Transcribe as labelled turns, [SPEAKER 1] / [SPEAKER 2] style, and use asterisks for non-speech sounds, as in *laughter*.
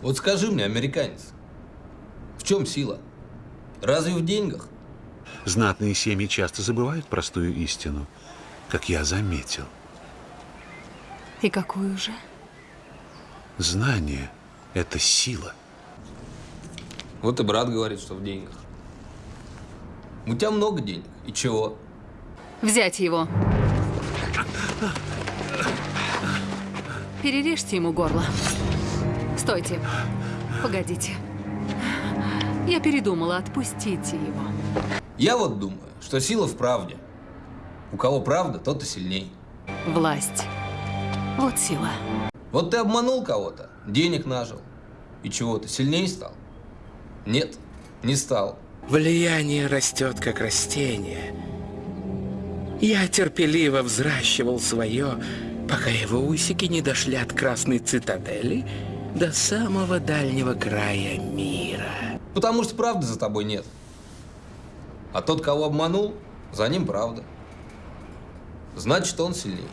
[SPEAKER 1] Вот скажи мне, американец, в чем сила? Разве в деньгах?
[SPEAKER 2] Знатные семьи часто забывают простую истину, как я заметил.
[SPEAKER 3] И какую же?
[SPEAKER 2] Знание – это сила.
[SPEAKER 1] Вот и брат говорит, что в деньгах. У тебя много денег. И чего?
[SPEAKER 3] Взять его. *laughs* Перережьте ему горло. Стойте. Погодите. Я передумала, отпустите его.
[SPEAKER 1] Я вот думаю, что сила в правде. У кого правда, тот и сильней.
[SPEAKER 3] Власть. Вот сила.
[SPEAKER 1] Вот ты обманул кого-то, денег нажил. И чего, ты сильнее стал? Нет, не стал.
[SPEAKER 4] Влияние растет, как растение. Я терпеливо взращивал свое, пока его усики не дошли от Красной Цитадели до самого дальнего края мира.
[SPEAKER 1] Потому что правды за тобой нет. А тот, кого обманул, за ним правда. Значит, он сильнее.